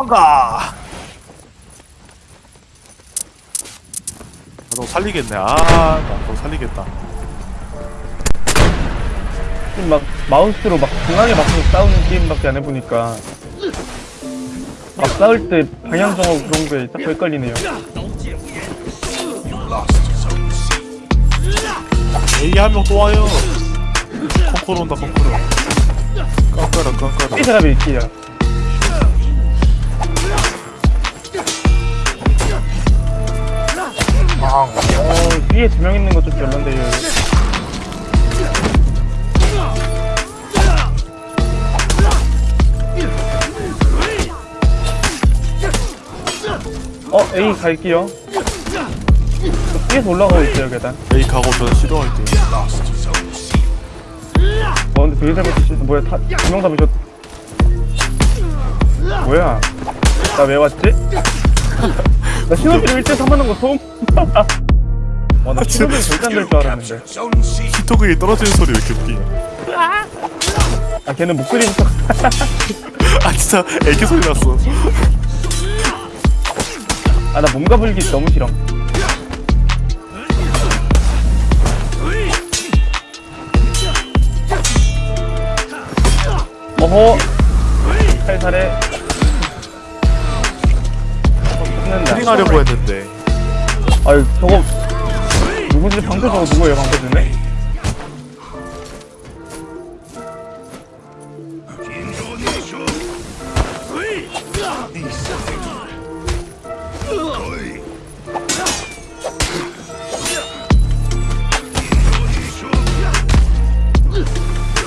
뭔가. 너 살리겠네. 아나너 살리겠다. 지금 막 마우스로 막 중앙에 맞춰서 싸우는 게임밖에 안 해보니까 막 싸울 때 방향 정하고 그런 거에 딱 헷갈리네요. A 한 명 또 와요. 콩코로 온다 콩코로. 깡까라 깡까라. 이 사람이 있기야. 어, 뒤에 두 명 있는 거좀 별론데요. 어, A 갈게요. 저 뒤에서 올라가고 있어요, 계단. A 가고 저는 싫어할게요 어, 근데 되게 잘못했어. 뭐야, 다, 두명 잡으셨. 뭐야? 나 왜 왔지? 나 신호비를 1대 3 하는 거 처음. 와, 나 신호비를 절대 안 될 줄 알았는데. 히토그이 떨어지는 소리 왜 이렇게 웃기냐 아, 걔는 목소리부터. 아 진짜 애기 소리 났어 아, 나 몸과 불기 너무 싫어. 어허. 살살해. 힐링하려고 했는데. 아유 저거 누구지? 방패 저거 누구예요 방패 중에?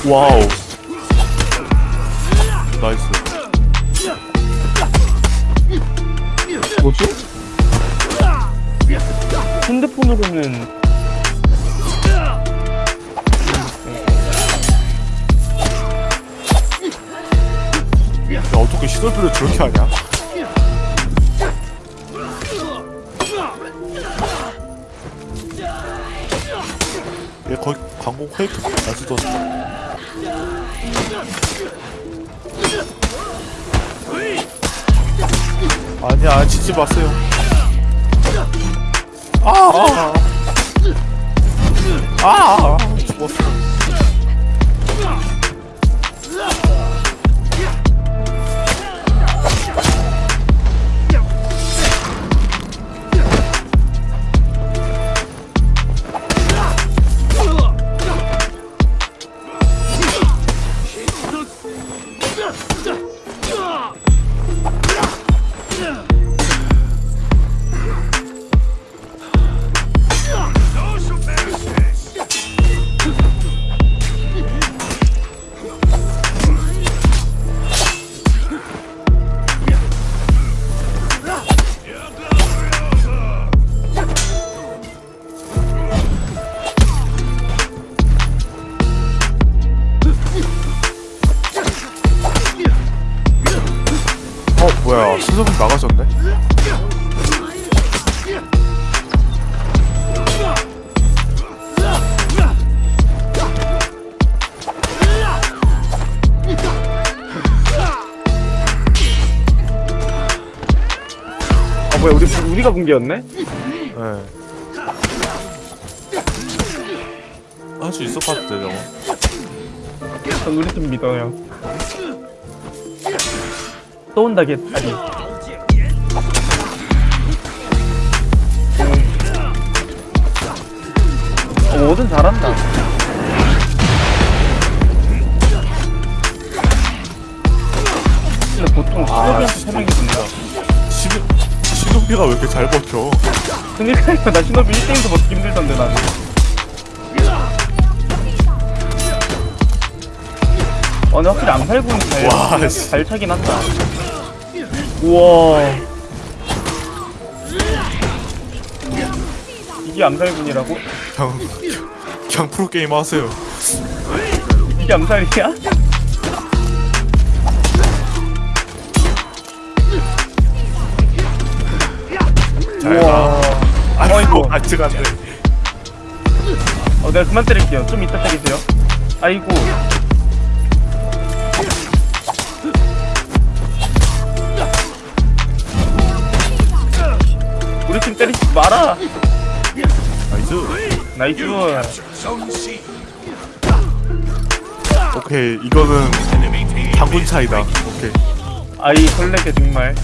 와우. 나이스 뭐지? 핸드폰으로는 야 어떻게 시설비를 저렇게 하냐 얘 거의 광고 페이크 안 쓰던 아니야 치지 마세요. 아, 아, 아, 아! 죽었어 뭐야 수석은 나가셨네 아 뭐야 우리 우리가 붕괴였네? 네. 할수 있을 것 같아 저거 전 우리 팀 믿어요. 또 온다 개딸이. 어, 뭐든 잘한다. 근데 보통 시너비한테 세 명이 든다. 시누, 시누비가 왜 이렇게 잘 버텨 그니까요, 나 시너비 1등도 버티기 힘들던데, 나는. 어, 근데 확실히 암살군이 잘, 와, 씨. 잘 차긴 한다. 우와. 이게 암살군이라고? 그냥 그냥 프로게임 하세요 이게 암살이야? 잘가 아이고. 같이 갔네 어, 내가 그만 때릴게요. 좀 이따 때리세요. 아이고. 팀 때리지 마라. Nice. Nice. 오케이 이거는 당군 차이다. 오케이. 아이 설레게 정말.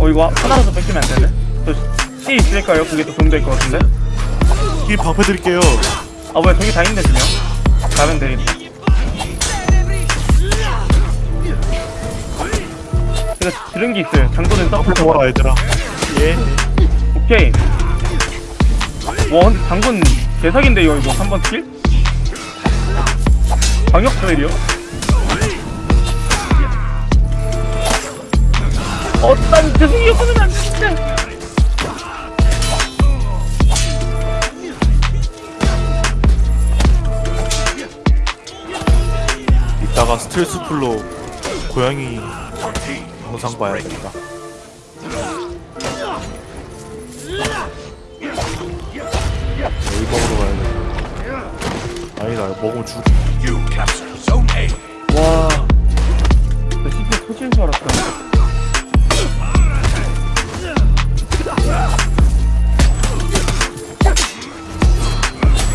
어 이거 하나라도 뺏기면 안 되네? 저 C 있을까요? 그게 더 도움 될 것 같은데? 이 방패 드릴게요. 아 뭐야. 저기 다 있네 그냥. 가면 되겠다 제가 들은 게 있어요. 장도는 서포터 좋아 얘들아. 예. 오케이. 와 근데 장군 개사기인데 이거 이거? 3번 킬? 방역? 어딴 죄송해요. 하면 안 진짜 이따가 스트레스 풀로 고양이 영상 봐야겠다. 여기 먹으러 가야겠다 아니다 먹으면 죽. 와. 나 CPU 터지는 줄 알았다.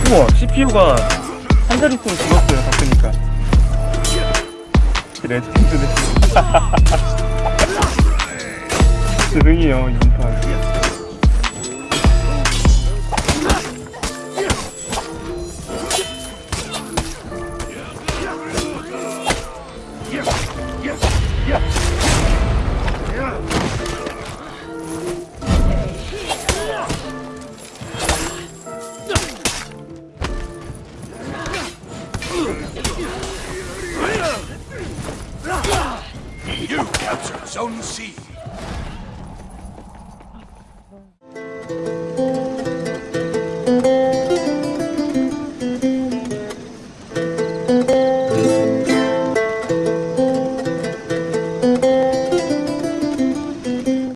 우와 CPU가 한 자릿수로 줄었어요 바꾸니까. 레전드네 스승이요 이번 판